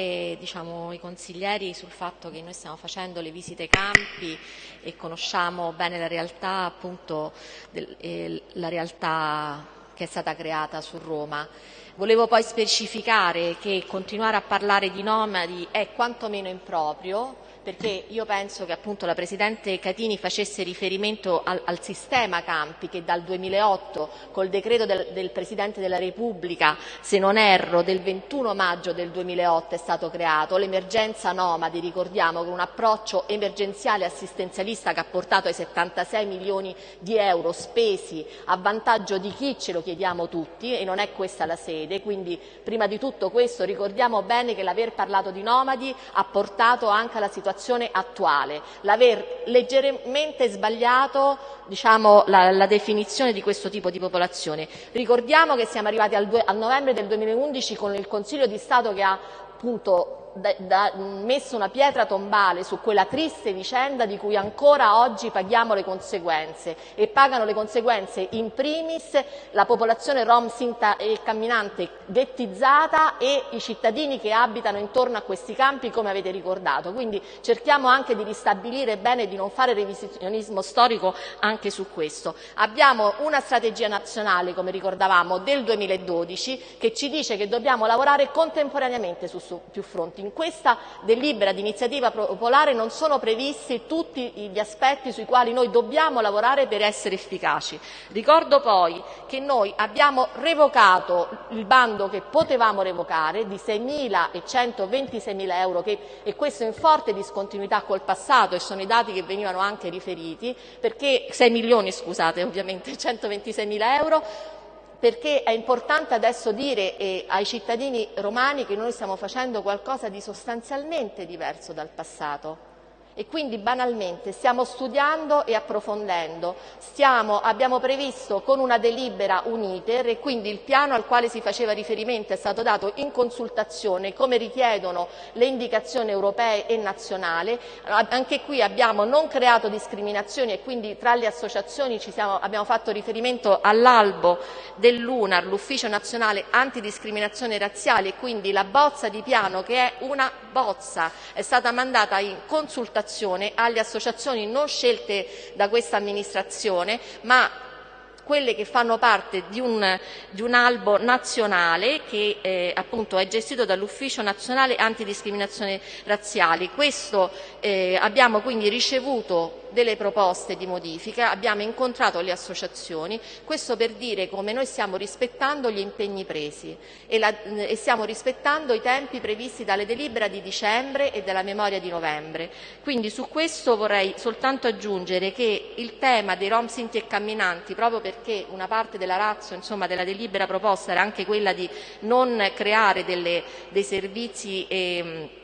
diciamo, i consiglieri sul fatto che noi stiamo facendo le visite campi e conosciamo bene la realtà, appunto, del, eh, la realtà che è stata creata su Roma. Volevo poi specificare che continuare a parlare di nomadi è quantomeno improprio, perché io penso che appunto la Presidente Catini facesse riferimento al, al sistema campi che dal 2008 col decreto del, del, Presidente della Repubblica, se non erro, del 21 maggio del 2008 è stato creato, l'emergenza nomadi, ricordiamo, con un approccio emergenziale assistenzialista che ha portato ai 76 milioni di euro spesi a vantaggio di chi ce lo chiediamo tutti e non è questa la sede, quindi prima di tutto questo ricordiamo bene che l'aver parlato di nomadi ha portato anche alla situazione situazione attuale, l'aver leggermente sbagliato diciamo, la, la, definizione di questo tipo di popolazione. Ricordiamo che siamo arrivati al, a novembre del 2011 con il Consiglio di Stato che ha appunto da, da, messo una pietra tombale su quella triste vicenda di cui ancora oggi paghiamo le conseguenze e pagano le conseguenze in primis la popolazione rom sinta e camminante ghettizzata e i cittadini che abitano intorno a questi campi come avete ricordato. Quindi cerchiamo anche di ristabilire bene e di non fare revisionismo storico anche su questo. Abbiamo una strategia nazionale, come ricordavamo, del 2012 che ci dice che dobbiamo lavorare contemporaneamente su, su più fronti in questa delibera di iniziativa popolare non sono previsti tutti gli aspetti sui quali noi dobbiamo lavorare per essere efficaci. Ricordo poi che noi abbiamo revocato il bando che potevamo revocare di 6.000 e 126.000 euro che, e questo in forte discontinuità col passato e sono i dati che venivano anche riferiti perché 6 milioni scusate ovviamente 126.000 euro perché è importante adesso dire eh, ai cittadini romani che noi stiamo facendo qualcosa di sostanzialmente diverso dal passato e quindi banalmente stiamo studiando e approfondendo, stiamo, abbiamo previsto con una delibera un iter e quindi il piano al quale si faceva riferimento è stato dato in consultazione come richiedono le indicazioni europee e nazionali, anche qui abbiamo non creato discriminazioni e quindi tra le associazioni siamo, abbiamo fatto riferimento all'albo dell'UNAR, l'Ufficio Nazionale Antidiscriminazione Razziale e quindi la bozza di piano che è una bozza è stata mandata in consultazione partecipazione alle associazioni non scelte da questa amministrazione ma quelle che fanno parte di un, di un albo nazionale che eh, appunto è gestito dall'Ufficio Nazionale Antidiscriminazione Razziali. Questo eh, abbiamo quindi ricevuto delle proposte di modifica, abbiamo incontrato le associazioni, questo per dire come noi stiamo rispettando gli impegni presi e, la, e stiamo rispettando i tempi previsti dalle delibera di dicembre e dalla memoria di novembre. Quindi su questo vorrei soltanto aggiungere che il tema dei rom sinti e camminanti, proprio perché una parte della razza insomma, della delibera proposta era anche quella di non creare delle, dei servizi eh,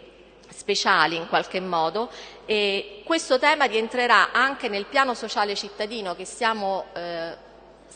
speciali in qualche modo e questo tema rientrerà anche nel piano sociale cittadino che stiamo eh,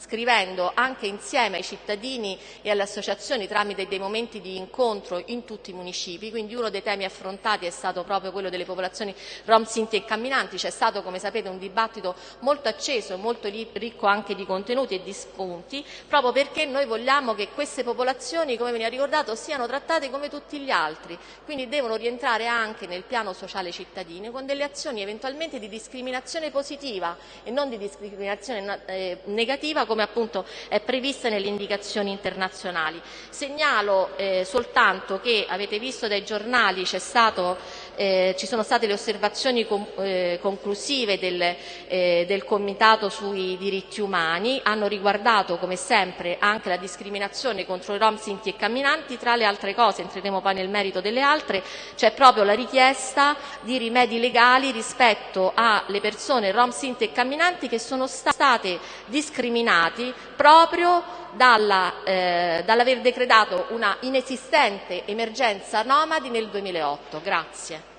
scrivendo anche insieme ai cittadini e alle associazioni tramite dei momenti di incontro in tutti i municipi, quindi uno dei temi affrontati è stato proprio quello delle popolazioni rom, sinti e camminanti, c'è stato come sapete un dibattito molto acceso, molto ricco anche di contenuti e di spunti, proprio perché noi vogliamo che queste popolazioni, come veniva ricordato, siano trattate come tutti gli altri, quindi devono rientrare anche nel piano sociale cittadino con delle azioni eventualmente di discriminazione positiva e non di discriminazione eh, negativa come appunto è prevista nelle indicazioni internazionali. Segnalo eh, soltanto che avete visto dai giornali stato, eh, ci sono state le osservazioni com eh, conclusive del, eh, del, Comitato sui diritti umani, hanno riguardato come sempre anche la discriminazione contro i rom, sinti e camminanti, tra le altre cose, entreremo poi nel merito delle altre, c'è proprio la richiesta di rimedi legali rispetto alle persone rom, sinti e camminanti che sono state discriminate proprio dall'aver decretato una inesistente emergenza nomadi nel 2008. Grazie.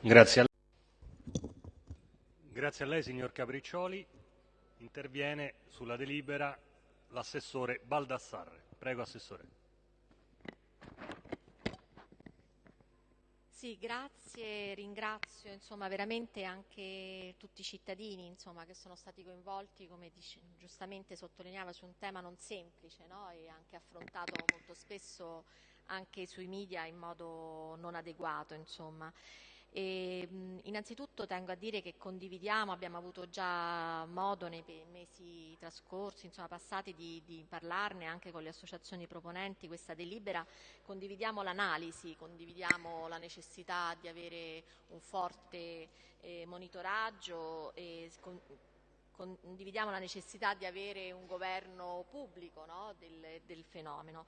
Grazie a, Grazie a lei, signor Capriccioli. Interviene sulla delibera l'assessore Baldassarre. Prego, Assessore. Sì, grazie, ringrazio insomma, veramente anche tutti i cittadini insomma, che sono stati coinvolti, come dice, giustamente sottolineava, su un tema non semplice no? e anche affrontato molto spesso anche sui media in modo non adeguato. Insomma. E, innanzitutto tengo a dire che condividiamo, abbiamo avuto già modo nei mesi trascorsi, insomma, passati, di, di, parlarne anche con le associazioni proponenti questa delibera, condividiamo l'analisi, condividiamo la necessità di avere un forte eh, monitoraggio e con, condividiamo la necessità di avere un governo pubblico no, del, del, fenomeno.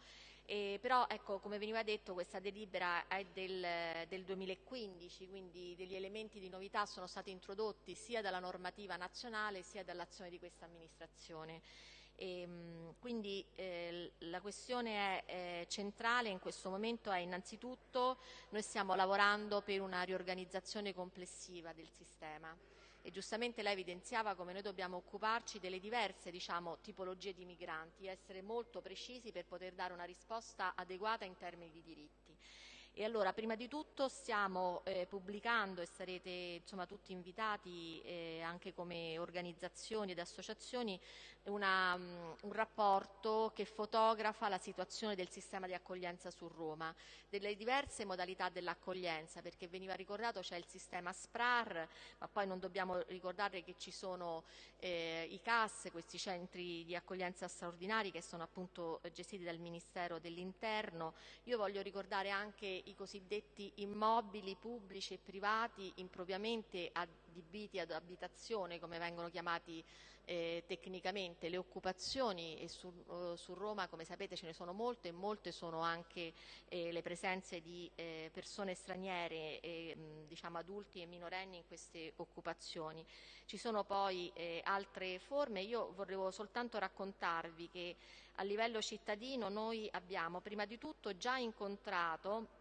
E però, ecco, come veniva detto, questa delibera è del, del, 2015, quindi degli elementi di novità sono stati introdotti sia dalla normativa nazionale sia dall'azione di questa amministrazione. E, ehm, quindi eh, la questione è, eh, centrale in questo momento è innanzitutto noi stiamo lavorando per una riorganizzazione complessiva del sistema e giustamente lei evidenziava come noi dobbiamo occuparci delle diverse diciamo, tipologie di migranti, essere molto precisi per poter dare una risposta adeguata in termini di diritti. E allora, prima di tutto stiamo eh, pubblicando e sarete insomma, tutti invitati eh, anche come organizzazioni ed associazioni una, um, un rapporto che fotografa la situazione del sistema di accoglienza su Roma, delle diverse modalità dell'accoglienza, perché veniva ricordato c'è il sistema SPRAR, ma poi non dobbiamo ricordare che ci sono eh, i CAS, questi centri di accoglienza straordinari che sono appunto gestiti dal Ministero dell'Interno. Io voglio ricordare anche i cosiddetti immobili pubblici e privati impropriamente adibiti ad abitazione, come vengono chiamati eh, tecnicamente, le occupazioni e su, uh, su, Roma, come sapete, ce ne sono molte e molte sono anche eh, le presenze di eh, persone straniere, mh, diciamo adulti e minorenni in queste occupazioni. Ci sono poi eh, altre forme, io vorrei soltanto raccontarvi che a livello cittadino noi abbiamo prima di tutto già incontrato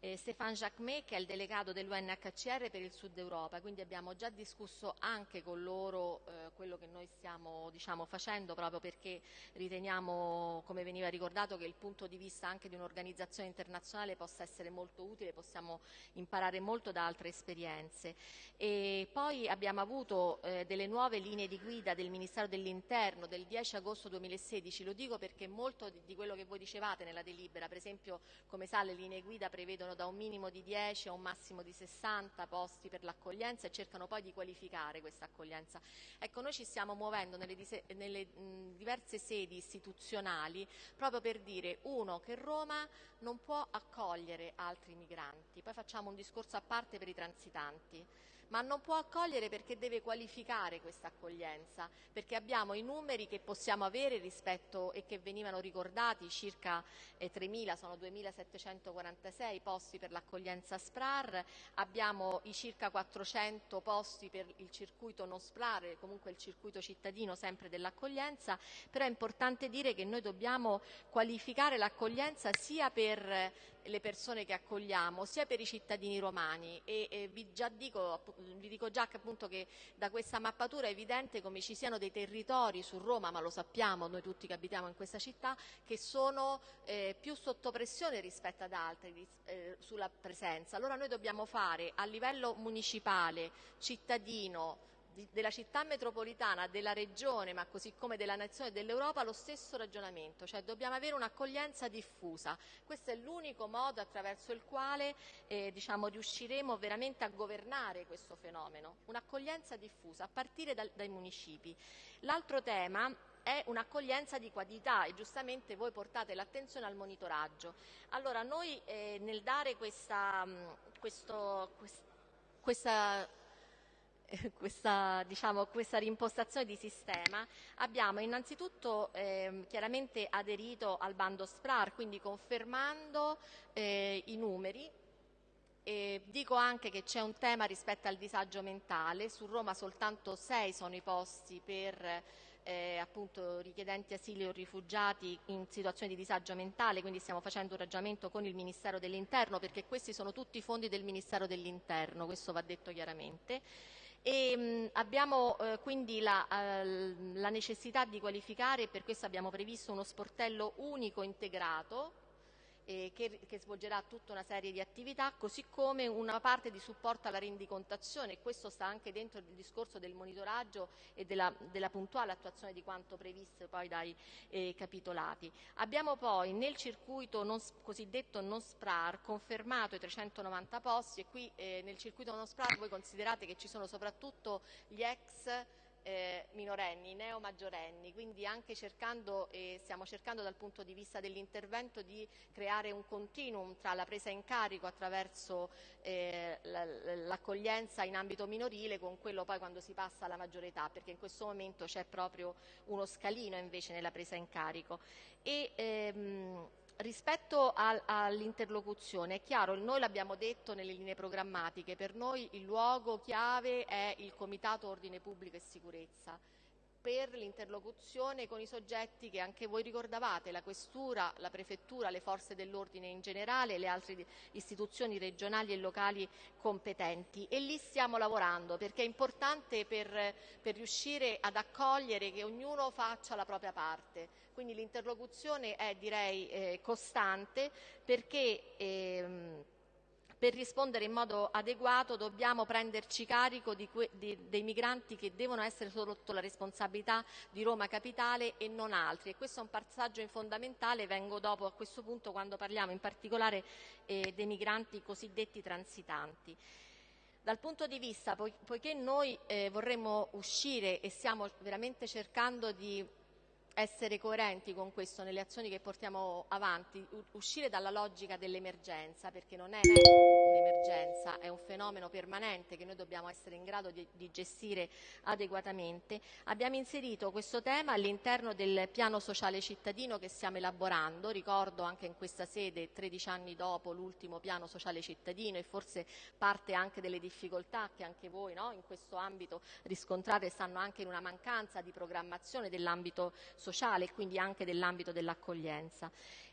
eh, Stéphane Jacquemet che è il delegato dell'UNHCR per il Sud Europa, quindi abbiamo già discusso anche con loro eh, quello che noi stiamo diciamo, facendo proprio perché riteniamo, come veniva ricordato, che il punto di vista anche di un'organizzazione internazionale possa essere molto utile, possiamo imparare molto da altre esperienze. E poi abbiamo avuto eh, delle nuove linee di guida del Ministero dell'Interno del 10 agosto 2016, lo dico perché molto di, quello che voi dicevate nella delibera, per esempio come sa le linee guida prevedono prevedono da un minimo di 10 a un massimo di 60 posti per l'accoglienza e cercano poi di qualificare questa accoglienza. Ecco, noi ci stiamo muovendo nelle, nelle mh, diverse sedi istituzionali proprio per dire, uno, che Roma non può accogliere altri migranti, poi facciamo un discorso a parte per i transitanti, ma non può accogliere perché deve qualificare questa accoglienza, perché abbiamo i numeri che possiamo avere rispetto e che venivano ricordati, circa eh, 3.000, sono 2.746 posti per l'accoglienza SPRAR, abbiamo i circa 400 posti per il circuito non SPRAR, comunque il circuito cittadino sempre dell'accoglienza, però è importante dire che noi dobbiamo qualificare l'accoglienza sia per le persone che accogliamo, sia per i cittadini romani e, e vi, dico, vi, dico, già che, appunto, che da questa mappatura è evidente come ci siano dei territori su Roma, ma lo sappiamo noi tutti che abitiamo in questa città, che sono eh, più sotto pressione rispetto ad altri eh, sulla presenza. Allora noi dobbiamo fare a livello municipale, cittadino, della città metropolitana, della regione, ma così come della nazione e dell'Europa, lo stesso ragionamento, cioè dobbiamo avere un'accoglienza diffusa. Questo è l'unico modo attraverso il quale eh, diciamo, riusciremo veramente a governare questo fenomeno, un'accoglienza diffusa a partire dal, dai municipi. L'altro tema è un'accoglienza di qualità e giustamente voi portate l'attenzione al monitoraggio. Allora noi eh, nel dare questa, questo, quest, questa questa, diciamo, questa rimpostazione di sistema abbiamo innanzitutto eh, chiaramente aderito al bando SPRAR, quindi confermando eh, i numeri e dico anche che c'è un tema rispetto al disagio mentale, su Roma soltanto sei sono i posti per eh, appunto richiedenti asilo o rifugiati in situazioni di disagio mentale, quindi stiamo facendo un ragionamento con il Ministero dell'Interno perché questi sono tutti i fondi del Ministero dell'Interno, questo va detto chiaramente. E, mh, abbiamo eh, quindi la, eh, la, necessità di qualificare e per questo abbiamo previsto uno sportello unico integrato eh, che, che, svolgerà tutta una serie di attività, così come una parte di supporto alla rendicontazione e questo sta anche dentro il discorso del monitoraggio e della, della puntuale attuazione di quanto previsto poi dai eh, capitolati. Abbiamo poi nel circuito non, cosiddetto non SPRAR confermato i 390 posti e qui eh, nel circuito non SPRAR voi considerate che ci sono soprattutto gli ex eh, minorenni, neo-maggiorenni, quindi anche cercando, eh, stiamo cercando dal punto di vista dell'intervento di creare un continuum tra la presa in carico attraverso eh, l'accoglienza in ambito minorile con quello poi quando si passa alla maggiore età, perché in questo momento c'è proprio uno scalino invece nella presa in carico. E, ehm, Rispetto al, all'interlocuzione, è chiaro, noi l'abbiamo detto nelle linee programmatiche, per noi il luogo chiave è il Comitato Ordine Pubblico e Sicurezza per l'interlocuzione con i soggetti che anche voi ricordavate, la Questura, la Prefettura, le Forze dell'Ordine in generale e le altre istituzioni regionali e locali competenti. E lì stiamo lavorando perché è importante per, per riuscire ad accogliere che ognuno faccia la propria parte. Quindi l'interlocuzione è direi eh, costante perché ehm, per rispondere in modo adeguato dobbiamo prenderci carico di di, dei migranti che devono essere sotto la responsabilità di Roma Capitale e non altri. E questo è un passaggio fondamentale, vengo dopo a questo punto quando parliamo in particolare eh, dei migranti cosiddetti transitanti. Dal punto di vista, poiché noi eh, vorremmo uscire e stiamo veramente cercando di essere coerenti con questo nelle azioni che portiamo avanti, uscire dalla logica dell'emergenza, perché non è un'emergenza, è un fenomeno permanente che noi dobbiamo essere in grado di, di gestire adeguatamente. Abbiamo inserito questo tema all'interno del piano sociale cittadino che stiamo elaborando, ricordo anche in questa sede 13 anni dopo l'ultimo piano sociale cittadino e forse parte anche delle difficoltà che anche voi no, in questo ambito riscontrate stanno anche in una mancanza di programmazione dell'ambito sociale sociale e quindi anche dell'ambito dell'accoglienza.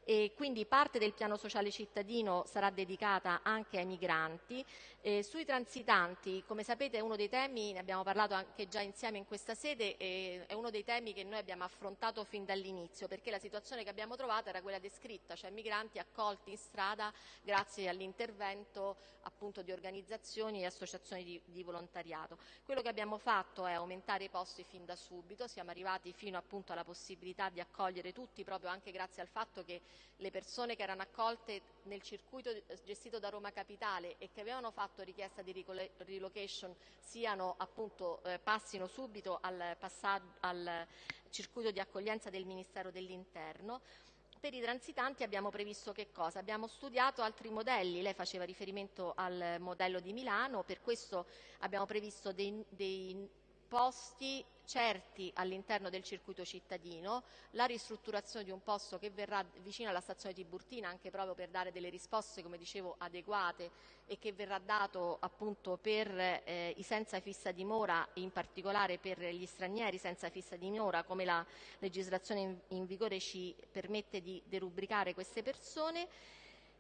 E quindi parte del piano sociale cittadino sarà dedicata anche ai migranti. Eh, sui transitanti, come sapete è uno dei temi, ne abbiamo parlato anche già insieme in questa sede, eh, è uno dei temi che noi abbiamo affrontato fin dall'inizio, perché la situazione che abbiamo trovato era quella descritta, cioè migranti accolti in strada grazie all'intervento appunto di organizzazioni e associazioni di, di volontariato. Quello che abbiamo fatto è aumentare i posti fin da subito, siamo arrivati fino appunto alla possibilità di accogliere tutti proprio anche grazie al fatto che le persone che erano accolte nel circuito gestito da Roma Capitale e che avevano fatto richiesta di relocation siano appunto eh, passino subito al, al circuito di accoglienza del Ministero dell'Interno. Per i transitanti abbiamo previsto che cosa? Abbiamo studiato altri modelli, lei faceva riferimento al modello di Milano, per questo abbiamo previsto dei, dei posti certi all'interno del circuito cittadino, la ristrutturazione di un posto che verrà vicino alla stazione Tiburtina anche proprio per dare delle risposte, come dicevo, adeguate e che verrà dato appunto per eh, i senza fissa dimora, in particolare per gli stranieri senza fissa dimora, come la legislazione in, in vigore ci permette di derubricare queste persone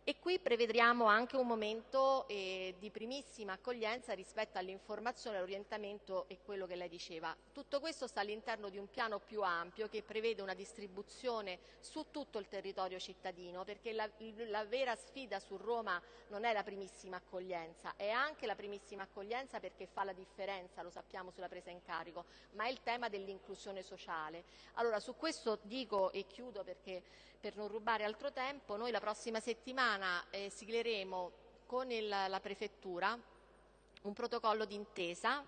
e qui prevediamo anche un momento eh, di primissima accoglienza rispetto all'informazione, all'orientamento e quello che lei diceva. Tutto questo sta all'interno di un piano più ampio che prevede una distribuzione su tutto il territorio cittadino, perché la, la vera sfida su Roma non è la primissima accoglienza, è anche la primissima accoglienza perché fa la differenza, lo sappiamo, sulla presa in carico, ma è il tema dell'inclusione sociale. Allora su questo dico e chiudo perché per non rubare altro tempo, noi la prossima settimana eh, sigleremo con il, la Prefettura un protocollo d'intesa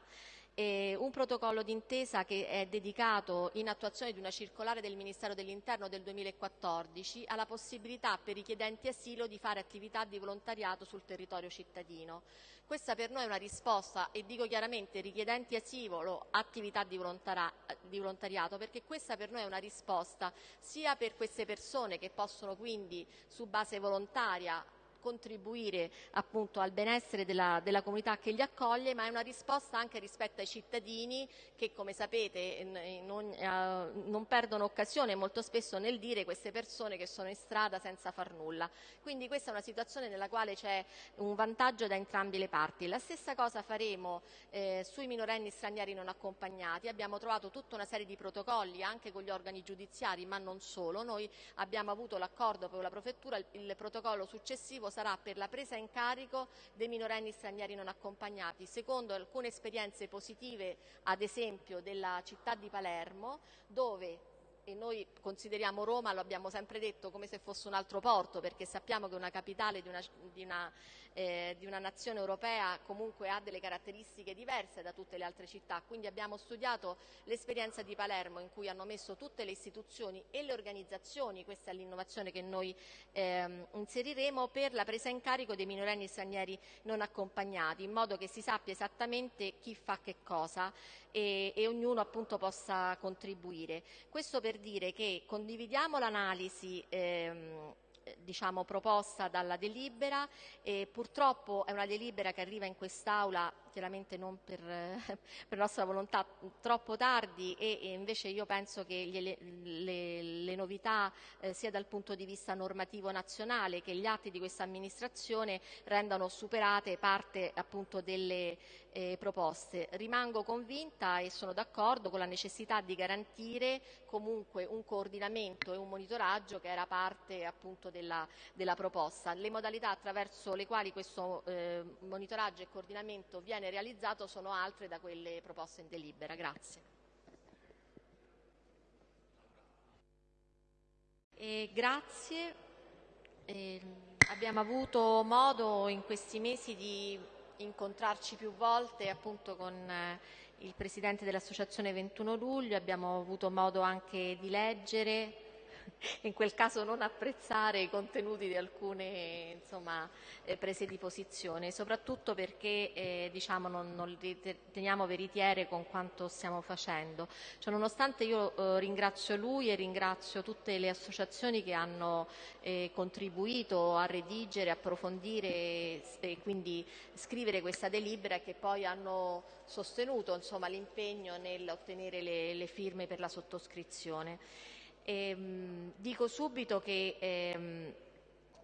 eh, un protocollo d'intesa che è dedicato in attuazione di una circolare del Ministero dell'Interno del 2014 alla possibilità per i richiedenti asilo di fare attività di volontariato sul territorio cittadino. Questa per noi è una risposta, e dico chiaramente richiedenti asilo, attività di, di volontariato, perché questa per noi è una risposta sia per queste persone che possono quindi su base volontaria contribuire appunto al benessere della, della, comunità che li accoglie, ma è una risposta anche rispetto ai cittadini che, come sapete, non, eh, non perdono occasione molto spesso nel dire queste persone che sono in strada senza far nulla. Quindi questa è una situazione nella quale c'è un vantaggio da entrambe le parti. La stessa cosa faremo eh, sui minorenni stranieri non accompagnati. Abbiamo trovato tutta una serie di protocolli anche con gli organi giudiziari, ma non solo. Noi abbiamo avuto l'accordo con la prefettura, il, il protocollo successivo sarà per la presa in carico dei minorenni stranieri non accompagnati. Secondo alcune esperienze positive, ad esempio della città di Palermo, dove e noi consideriamo Roma, lo abbiamo sempre detto, come se fosse un altro porto, perché sappiamo che una capitale di una, di una, eh, di una nazione europea comunque ha delle caratteristiche diverse da tutte le altre città. Quindi abbiamo studiato l'esperienza di Palermo in cui hanno messo tutte le istituzioni e le organizzazioni, questa è l'innovazione che noi eh, inseriremo, per la presa in carico dei minorenni stranieri non accompagnati, in modo che si sappia esattamente chi fa che cosa e, e ognuno appunto possa contribuire. Questo per dire che condividiamo l'analisi ehm, diciamo, proposta dalla delibera e purtroppo è una delibera che arriva in quest'Aula chiaramente non per, per, nostra volontà troppo tardi e, e invece io penso che le, le, le novità eh, sia dal punto di vista normativo nazionale che gli atti di questa amministrazione rendano superate parte appunto delle eh, proposte. Rimango convinta e sono d'accordo con la necessità di garantire comunque un coordinamento e un monitoraggio che era parte appunto della, della proposta. Le modalità attraverso le quali questo eh, monitoraggio e coordinamento viene viene realizzato sono altre da quelle proposte in delibera. Grazie. E grazie. Eh, abbiamo avuto modo in questi mesi di incontrarci più volte appunto con eh, il Presidente dell'Associazione 21 luglio, abbiamo avuto modo anche di leggere in quel caso non apprezzare i contenuti di alcune insomma, eh, prese di posizione, soprattutto perché eh, diciamo, non, non riteniamo veritiere con quanto stiamo facendo. Cioè, nonostante io eh, ringrazio lui e ringrazio tutte le associazioni che hanno eh, contribuito a redigere, approfondire e quindi scrivere questa delibera che poi hanno sostenuto l'impegno nell'ottenere le, le firme per la sottoscrizione. Ehm, dico subito che ehm,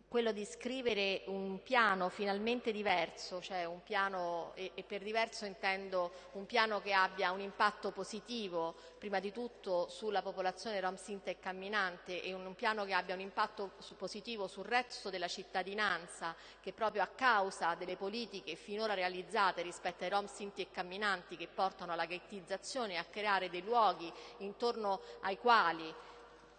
quello di scrivere un piano finalmente diverso, cioè un piano, e, e, per diverso intendo un piano che abbia un impatto positivo, prima di tutto sulla popolazione rom sinta e camminante e un, un piano che abbia un impatto su, positivo sul resto della cittadinanza, che proprio a causa delle politiche finora realizzate rispetto ai rom sinti e camminanti che portano alla ghettizzazione e a creare dei luoghi intorno ai quali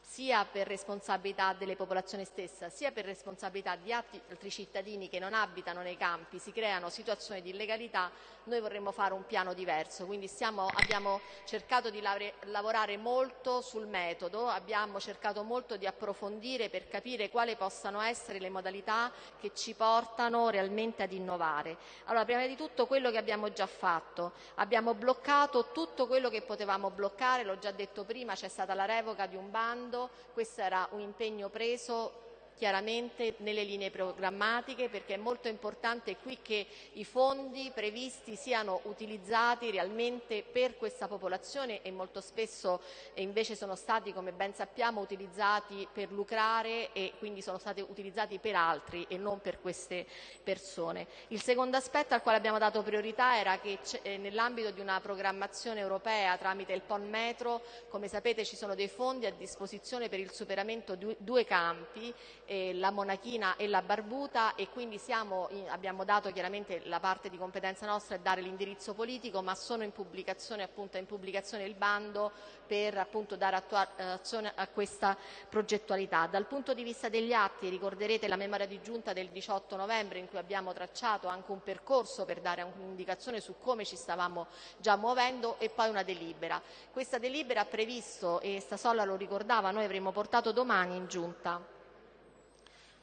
sia per responsabilità delle popolazioni stesse, sia per responsabilità di altri cittadini che non abitano nei campi, si creano situazioni di illegalità, noi vorremmo fare un piano diverso. Quindi stiamo, abbiamo cercato di lavorare molto sul metodo, abbiamo cercato molto di approfondire per capire quali possano essere le modalità che ci portano realmente ad innovare. Allora, prima di tutto quello che abbiamo già fatto, abbiamo bloccato tutto quello che potevamo bloccare, l'ho già detto prima, c'è stata la revoca di un bando, questo era un impegno preso chiaramente nelle linee programmatiche perché è molto importante qui che i fondi previsti siano utilizzati realmente per questa popolazione e molto spesso invece sono stati, come ben sappiamo, utilizzati per lucrare e quindi sono stati utilizzati per altri e non per queste persone. Il secondo aspetto al quale abbiamo dato priorità era che eh, nell'ambito di una programmazione europea tramite il PON Metro, come sapete ci sono dei fondi a disposizione per il superamento di due campi eh, la monachina e la barbuta e quindi siamo, abbiamo dato chiaramente la parte di competenza nostra è dare l'indirizzo politico, ma sono in pubblicazione, appunto, in pubblicazione il bando per appunto, dare attuazione a questa progettualità. Dal punto di vista degli atti ricorderete la memoria di giunta del 18 novembre in cui abbiamo tracciato anche un percorso per dare un'indicazione su come ci stavamo già muovendo e poi una delibera. Questa delibera ha previsto, e Stasolla lo ricordava, noi avremmo portato domani in giunta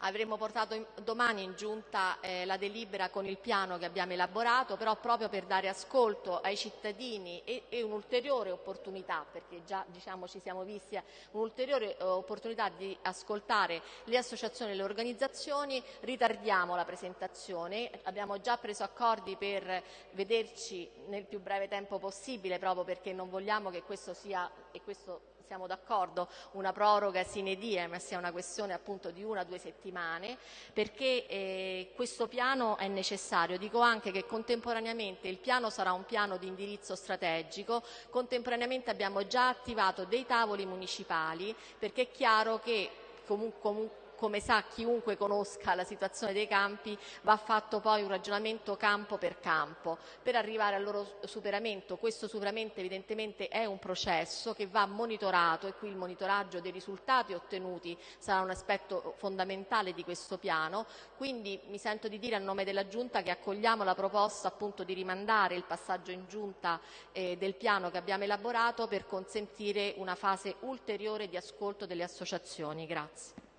Avremmo portato domani in giunta eh, la delibera con il piano che abbiamo elaborato, però proprio per dare ascolto ai cittadini e, e un'ulteriore opportunità, perché già diciamo, ci siamo visti, un'ulteriore eh, opportunità di ascoltare le associazioni e le organizzazioni, ritardiamo la presentazione, abbiamo già preso accordi per vederci nel più breve tempo possibile, proprio perché non vogliamo che questo sia, e questo siamo d'accordo, una proroga sine die, ma sia una questione appunto di una o due settimane, perché eh, questo piano è necessario. Dico anche che contemporaneamente il piano sarà un piano di indirizzo strategico, contemporaneamente abbiamo già attivato dei tavoli municipali, perché è chiaro che comunque, come sa chiunque conosca la situazione dei campi, va fatto poi un ragionamento campo per campo per arrivare al loro superamento. Questo superamento evidentemente è un processo che va monitorato e qui il monitoraggio dei risultati ottenuti sarà un aspetto fondamentale di questo piano. Quindi mi sento di dire a nome della Giunta che accogliamo la proposta appunto di rimandare il passaggio in Giunta eh, del piano che abbiamo elaborato per consentire una fase ulteriore di ascolto delle associazioni. Grazie.